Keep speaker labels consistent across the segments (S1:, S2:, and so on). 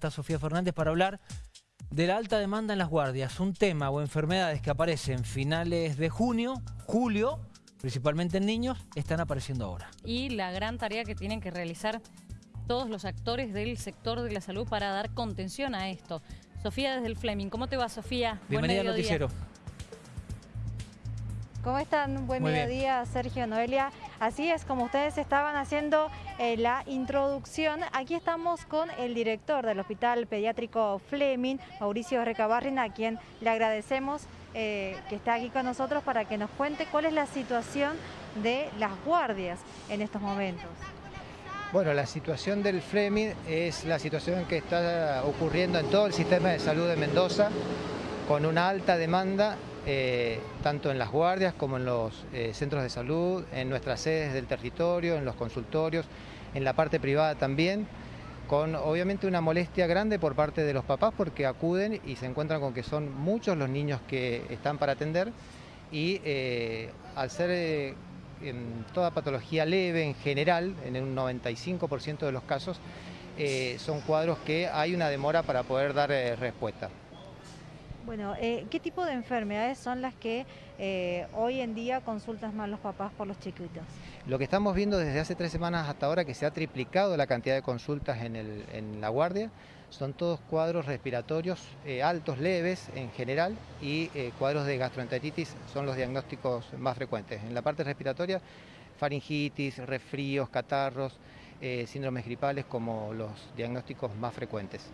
S1: Está Sofía Fernández para hablar de la alta demanda en las guardias, un tema o enfermedades que aparecen finales de junio, julio, principalmente en niños, están apareciendo ahora.
S2: Y la gran tarea que tienen que realizar todos los actores del sector de la salud para dar contención a esto. Sofía desde el Fleming, ¿cómo te va Sofía?
S1: Bienvenida al noticiero.
S3: ¿Cómo están? Buen mediodía, Sergio Noelia. Así es, como ustedes estaban haciendo eh, la introducción, aquí estamos con el director del Hospital Pediátrico Fleming, Mauricio Recabarrin, a quien le agradecemos eh, que está aquí con nosotros para que nos cuente cuál es la situación de las guardias en estos momentos.
S4: Bueno, la situación del Fleming es la situación que está ocurriendo en todo el sistema de salud de Mendoza, con una alta demanda eh, tanto en las guardias como en los eh, centros de salud, en nuestras sedes del territorio, en los consultorios, en la parte privada también, con obviamente una molestia grande por parte de los papás porque acuden y se encuentran con que son muchos los niños que están para atender y eh, al ser en toda patología leve en general, en un 95% de los casos, son cuadros que hay una demora para poder dar respuesta.
S3: Bueno, eh, ¿qué tipo de enfermedades son las que eh, hoy en día consultan más los papás por los chiquitos?
S4: Lo que estamos viendo desde hace tres semanas hasta ahora, que se ha triplicado la cantidad de consultas en, la guardia, son todos cuadros respiratorios eh, altos, leves en general, y cuadros de gastroenteritis son los diagnósticos más frecuentes. En la parte respiratoria, faringitis, resfríos, catarros, síndromes gripales como los diagnósticos más frecuentes.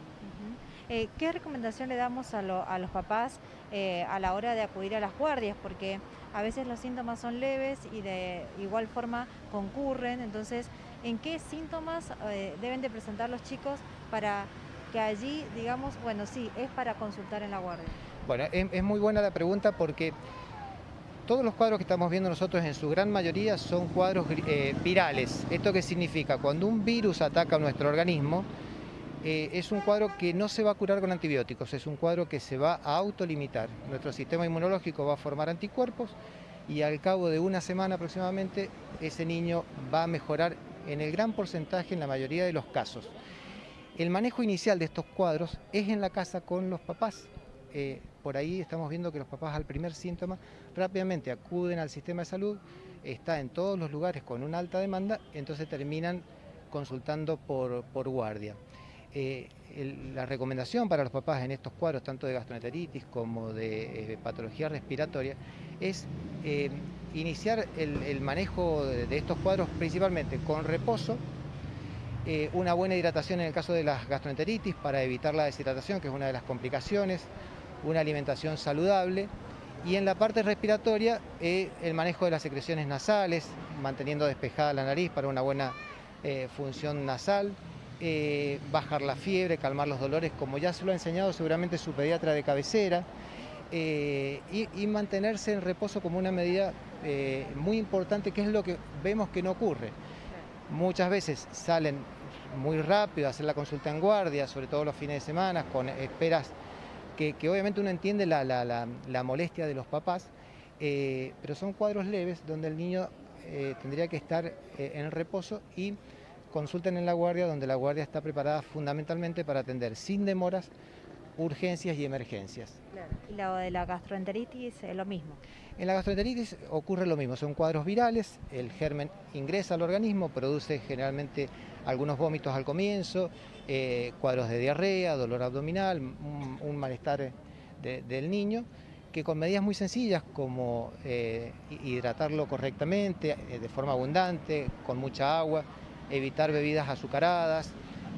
S3: Eh, ¿Qué recomendación le damos a, los papás eh, a la hora de acudir a las guardias? Porque a veces los síntomas son leves y de igual forma concurren, entonces, ¿en qué síntomas eh, deben de presentar los chicos para que allí, digamos, bueno, sí, es para consultar en la guardia?
S4: Bueno, es, muy buena la pregunta porque todos los cuadros que estamos viendo nosotros en su gran mayoría son cuadros virales. ¿Esto qué significa? Cuando un virus ataca nuestro organismo, eh, es un cuadro que no se va a curar con antibióticos, es un cuadro que se va a autolimitar. Nuestro sistema inmunológico va a formar anticuerpos y al cabo de una semana aproximadamente ese niño va a mejorar en el gran porcentaje en la mayoría de los casos. El manejo inicial de estos cuadros es en la casa con los papás. Eh, por ahí estamos viendo que los papás al primer síntoma rápidamente acuden al sistema de salud, está en todos los lugares con una alta demanda, entonces terminan consultando por guardia. Eh, la recomendación para los papás en estos cuadros, tanto de gastroenteritis como de eh, patología respiratoria, es eh, iniciar el, manejo de, estos cuadros principalmente con reposo, una buena hidratación en el caso de las gastroenteritis para evitar la deshidratación, que es una de las complicaciones, una alimentación saludable, y en la parte respiratoria, el manejo de las secreciones nasales, manteniendo despejada la nariz para una buena función nasal, eh, bajar la fiebre, calmar los dolores, como ya se lo ha enseñado seguramente su pediatra de cabecera, eh, y, mantenerse en reposo como una medida eh, muy importante, que es lo que vemos que no ocurre. Muchas veces salen muy rápido a hacer la consulta en guardia, sobre todo los fines de semana, con esperas que, obviamente uno entiende la, molestia de los papás, pero son cuadros leves donde el niño tendría que estar en reposo y consulten en la guardia, donde la guardia está preparada fundamentalmente para atender sin demoras urgencias y emergencias.
S3: ¿Y lo de la gastroenteritis es lo mismo?
S4: En la gastroenteritis ocurre lo mismo, son cuadros virales, el germen ingresa al organismo, produce generalmente algunos vómitos al comienzo, eh, cuadros de diarrea, dolor abdominal, un, malestar del niño, que con medidas muy sencillas como eh, hidratarlo correctamente, eh, de forma abundante, con mucha agua, evitar bebidas azucaradas,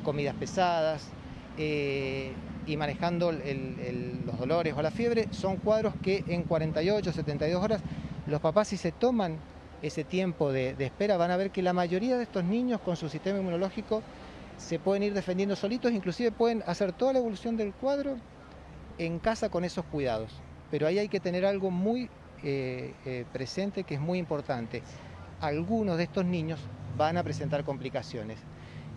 S4: comidas pesadas eh, y manejando los dolores o la fiebre, son cuadros que en 48, 72 horas los papás si se toman ese tiempo de, espera van a ver que la mayoría de estos niños con su sistema inmunológico se pueden ir defendiendo solitos, inclusive pueden hacer toda la evolución del cuadro en casa con esos cuidados. Pero ahí hay que tener algo muy eh, eh, presente que es muy importante. Algunos de estos niños van a presentar complicaciones.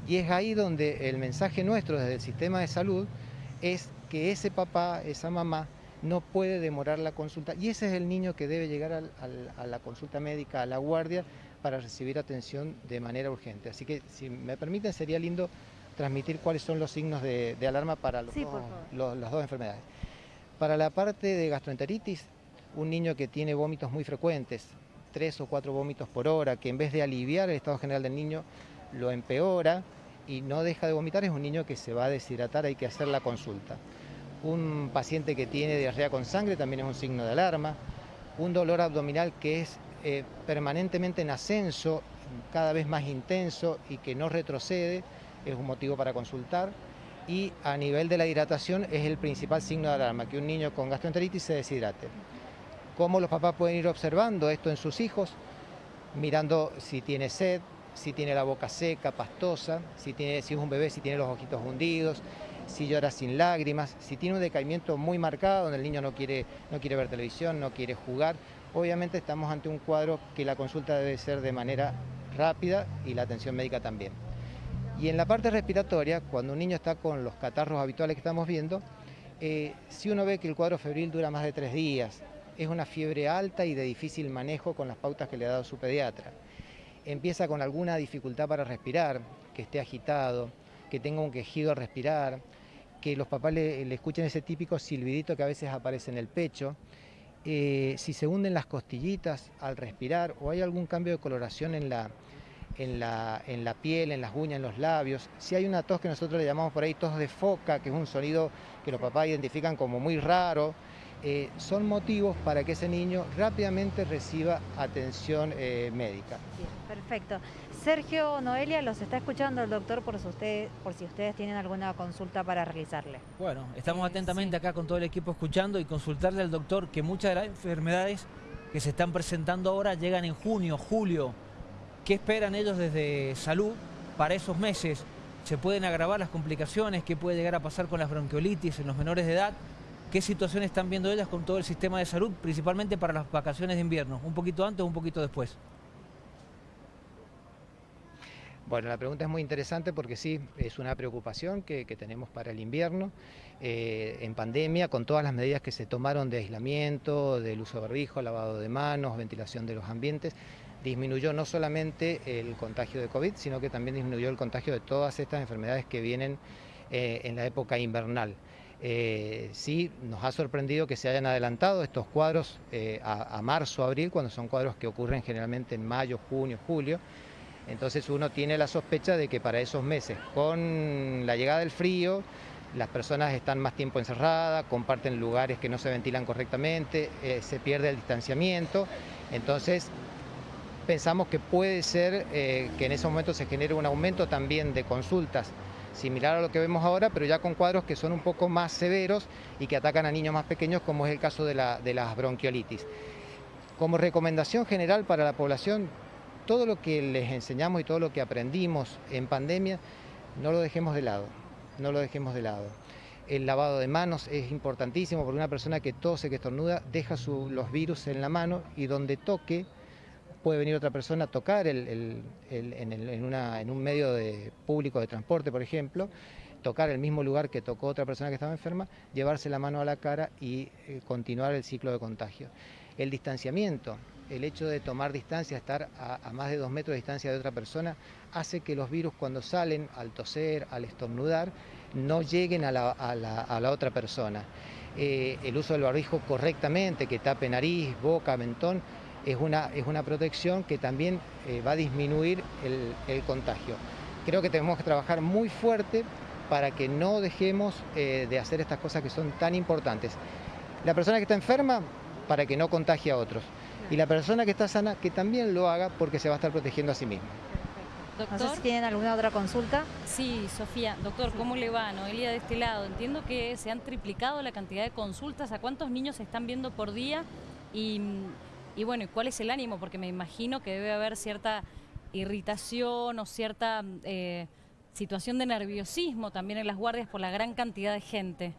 S4: Y es ahí donde el mensaje nuestro desde el sistema de salud es que ese papá, esa mamá, no puede demorar la consulta. Y ese es el niño que debe llegar a la consulta médica, a la guardia, para recibir atención de manera urgente. Así que, si me permiten, sería lindo transmitir cuáles son los signos de, alarma para las dos enfermedades. Para la parte de gastroenteritis, un niño que tiene vómitos muy frecuentes, tres o cuatro vómitos por hora, que en vez de aliviar el estado general del niño, lo empeora y no deja de vomitar, es un niño que se va a deshidratar, hay que hacer la consulta. Un paciente que tiene diarrea con sangre también es un signo de alarma. Un dolor abdominal que es eh, permanentemente en ascenso, cada vez más intenso y que no retrocede, es un motivo para consultar. Y a nivel de la hidratación es el principal signo de alarma, que un niño con gastroenteritis se deshidrate. ¿Cómo los papás pueden ir observando esto en sus hijos? Mirando si tiene sed, si tiene la boca seca, pastosa, si, es un bebé, si tiene los ojitos hundidos, si llora sin lágrimas, si tiene un decaimiento muy marcado, donde el niño no quiere, no quiere ver televisión, no quiere jugar, obviamente estamos ante un cuadro que la consulta debe ser de manera rápida y la atención médica también. Y en la parte respiratoria, cuando un niño está con los catarros habituales que estamos viendo, eh, si uno ve que el cuadro febril dura más de tres días, es una fiebre alta y de difícil manejo con las pautas que le ha dado su pediatra. Empieza con alguna dificultad para respirar, que esté agitado, que tenga un quejido al respirar, que los papás le, escuchen ese típico silbidito que a veces aparece en el pecho, eh, si se hunden las costillitas al respirar o hay algún cambio de coloración en la, en la, en la piel, en las uñas, en los labios. Si hay una tos que nosotros le llamamos por ahí tos de foca, que es un sonido que los papás identifican como muy raro, eh, son motivos para que ese niño rápidamente reciba atención eh, médica.
S3: perfecto. Sergio Noelia, los está escuchando el doctor por si, ustedes, por si ustedes tienen alguna consulta para realizarle.
S1: Bueno, estamos atentamente acá con todo el equipo escuchando y consultarle al doctor que muchas de las enfermedades que se están presentando ahora llegan en junio, julio. ¿Qué esperan ellos desde salud para esos meses? ¿Se pueden agravar las complicaciones? ¿Qué puede llegar a pasar con las bronquiolitis en los menores de edad? ¿Qué situación están viendo ellas con todo el sistema de salud, principalmente para las vacaciones de invierno? ¿Un poquito antes o un poquito después?
S4: Bueno, la pregunta es muy interesante porque sí, es una preocupación que, tenemos para el invierno. Eh, en pandemia, con todas las medidas que se tomaron de aislamiento, del uso de barbijo, lavado de manos, ventilación de los ambientes, disminuyó no solamente el contagio de COVID, sino que también disminuyó el contagio de todas estas enfermedades que vienen eh, en la época invernal. Eh, sí nos ha sorprendido que se hayan adelantado estos cuadros eh, a, marzo, abril, cuando son cuadros que ocurren generalmente en mayo, junio, julio. Entonces uno tiene la sospecha de que para esos meses, con la llegada del frío, las personas están más tiempo encerradas, comparten lugares que no se ventilan correctamente, eh, se pierde el distanciamiento. Entonces pensamos que puede ser que en esos momentos se genere un aumento también de consultas similar a lo que vemos ahora, pero ya con cuadros que son un poco más severos y que atacan a niños más pequeños, como es el caso de, la, las bronquiolitis. Como recomendación general para la población, todo lo que les enseñamos y todo lo que aprendimos en pandemia, no lo dejemos de lado, no lo dejemos de lado. El lavado de manos es importantísimo porque una persona que tose, que estornuda, deja los virus en la mano y donde toque puede venir otra persona a tocar en, un medio de, público de transporte, por ejemplo, tocar el mismo lugar que tocó otra persona que estaba enferma, llevarse la mano a la cara y eh, continuar el ciclo de contagio. El distanciamiento, el hecho de tomar distancia, estar a, más de dos metros de distancia de otra persona, hace que los virus cuando salen al toser, al estornudar, no lleguen a la, otra persona. Eh, el uso del barbijo correctamente, que tape nariz, boca, mentón, es una, es una protección que también eh, va a disminuir el, contagio. Creo que tenemos que trabajar muy fuerte para que no dejemos eh, de hacer estas cosas que son tan importantes. La persona que está enferma, para que no contagie a otros. Y la persona que está sana, que también lo haga porque se va a estar protegiendo a sí misma.
S3: Doctor, ¿tienen alguna otra consulta?
S2: Sí, Sofía. Doctor, ¿cómo le va? Noelia de este lado. Entiendo que se han triplicado la cantidad de consultas. ¿A cuántos niños se están viendo por día? Y y bueno, ¿cuál es el ánimo? Porque me imagino que debe haber cierta irritación o cierta eh, situación de nerviosismo también en las guardias por la gran cantidad de gente.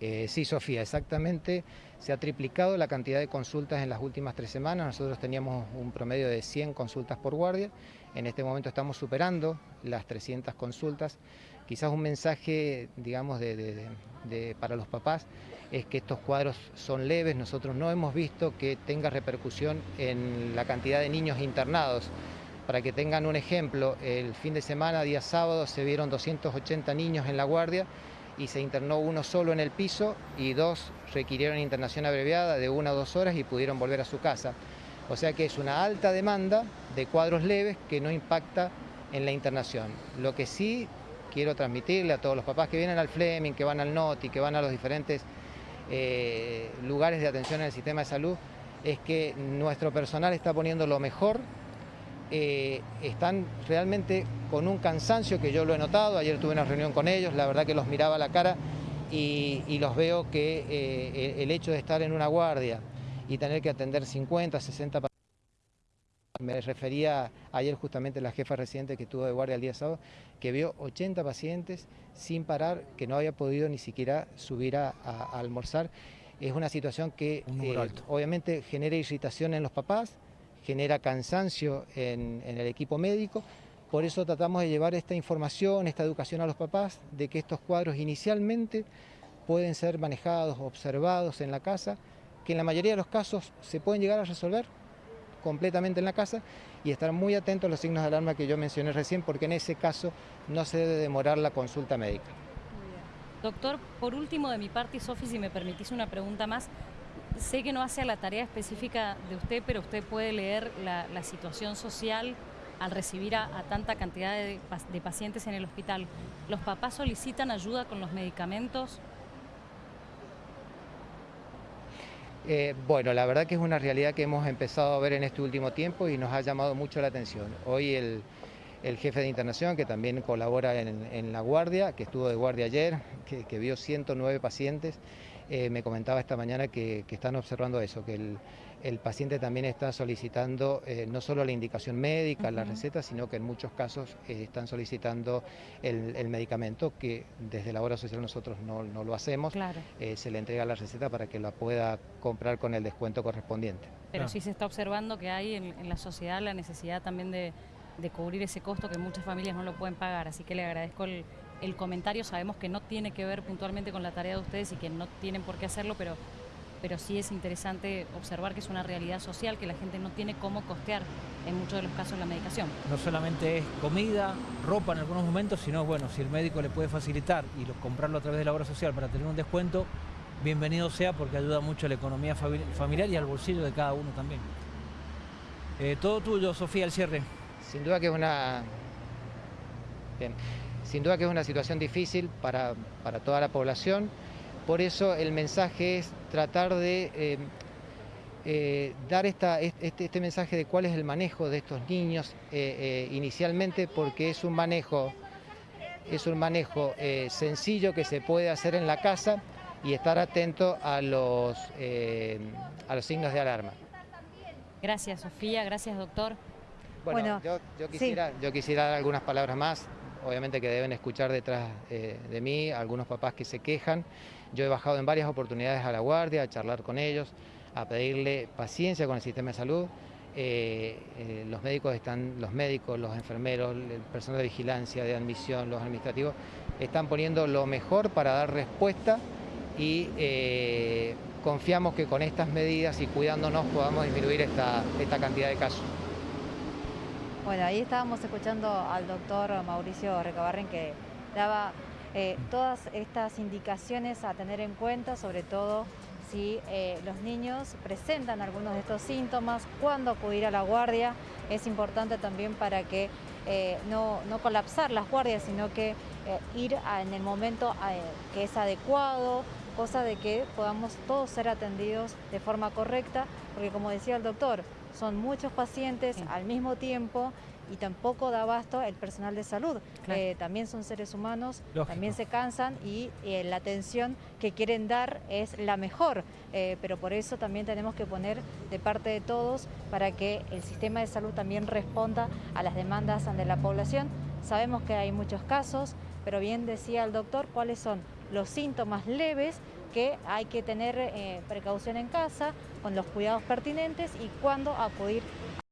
S4: Eh, sí, Sofía, exactamente. Se ha triplicado la cantidad de consultas en las últimas tres semanas. Nosotros teníamos un promedio de 100 consultas por guardia. En este momento estamos superando las 300 consultas. Quizás un mensaje, digamos, para los papás es que estos cuadros son leves. Nosotros no hemos visto que tenga repercusión en la cantidad de niños internados. Para que tengan un ejemplo, el fin de semana, día sábado, se vieron 280 niños en la guardia y se internó uno solo en el piso y dos requirieron internación abreviada de una o dos horas y pudieron volver a su casa. O sea que es una alta demanda de cuadros leves que no impacta en la internación. Lo que sí quiero transmitirle a todos los papás que vienen al Fleming, que van al NOTI, que van a los diferentes eh, lugares de atención en el sistema de salud, es que nuestro personal está poniendo lo mejor eh, están realmente con un cansancio que yo lo he notado, ayer tuve una reunión con ellos, la verdad que los miraba a la cara y, los veo que eh, el hecho de estar en una guardia y tener que atender 50, 60 pacientes, me refería ayer justamente la jefa residente que estuvo de guardia el día sábado, que vio 80 pacientes sin parar, que no había podido ni siquiera subir a, almorzar. Es una situación que eh, obviamente genera irritación en los papás, genera cansancio en, el equipo médico, por eso tratamos de llevar esta información, esta educación a los papás, de que estos cuadros inicialmente pueden ser manejados, observados en la casa, que en la mayoría de los casos se pueden llegar a resolver completamente en la casa y estar muy atentos a los signos de alarma que yo mencioné recién, porque en ese caso no se debe demorar la consulta médica.
S2: Doctor, por último de mi parte, Sofi, si me permitís una pregunta más, sé que no hace la tarea específica de usted, pero usted puede leer la, situación social al recibir a, tanta cantidad de, pacientes en el hospital. ¿Los papás solicitan ayuda con los medicamentos?
S4: Eh, bueno, la verdad que es una realidad que hemos empezado a ver en este último tiempo y nos ha llamado mucho la atención. Hoy el, jefe de internación, que también colabora en, la guardia, que estuvo de guardia ayer, que, que vio 109 pacientes, eh, me comentaba esta mañana que, están observando eso, que el, paciente también está solicitando eh, no solo la indicación médica, la receta, sino que en muchos casos eh, están solicitando el, medicamento que desde la hora social nosotros no, lo hacemos. se le entrega la receta para que la pueda comprar con el descuento correspondiente.
S2: Pero sí se está observando que hay en, la sociedad la necesidad también de, de cubrir ese costo que muchas familias no lo pueden pagar, así que le agradezco el comentario sabemos que no tiene que ver puntualmente con la tarea de ustedes y que no tienen por qué hacerlo, pero, pero sí es interesante observar que es una realidad social, que la gente no tiene cómo costear en muchos de los casos la medicación.
S1: No solamente es comida, ropa en algunos momentos, sino bueno, si el médico le puede facilitar y comprarlo a través de la obra social para tener un descuento, bienvenido sea porque ayuda mucho a la economía familiar y al bolsillo de cada uno también. Eh, todo tuyo, Sofía, el cierre.
S4: Sin duda que es una... Sin duda que es una situación difícil para, toda la población, por eso el mensaje es tratar de eh, eh, dar este, este, mensaje de cuál es el manejo de estos niños eh, inicialmente, porque es un manejo, es un manejo sencillo que se puede hacer en la casa y estar atento a los, a los signos de alarma.
S2: Gracias Sofía, gracias doctor.
S4: Bueno, yo, quisiera, yo quisiera dar algunas palabras más obviamente que deben escuchar detrás eh, de mí algunos papás que se quejan. Yo he bajado en varias oportunidades a la guardia, a charlar con ellos, a pedirle paciencia con el sistema de salud. Eh, eh, los médicos están, los médicos, los enfermeros, el personal de vigilancia, de admisión, los administrativos, están poniendo lo mejor para dar respuesta y confiamos que con estas medidas y cuidándonos podamos disminuir esta cantidad de casos.
S3: Bueno, ahí estábamos escuchando al doctor Mauricio Recabarren que daba eh, todas estas indicaciones a tener en cuenta, sobre todo si eh, los niños presentan algunos de estos síntomas, cuándo acudir a la guardia. Es importante también para que eh, no, no, colapsar las guardias, sino que ir en el momento que es adecuado, cosa de que podamos todos ser atendidos de forma correcta, porque como decía el doctor, son muchos pacientes al mismo tiempo y tampoco da abasto el personal de salud. Eh, también son seres humanos, también se cansan y eh, la atención que quieren dar es la mejor, eh, pero por eso también tenemos que poner de parte de todos para que el sistema de salud también responda a las demandas de la población. Sabemos que hay muchos casos, pero bien decía el doctor cuáles son los síntomas leves que hay que tener precaución en casa, con los cuidados pertinentes y cuándo acudir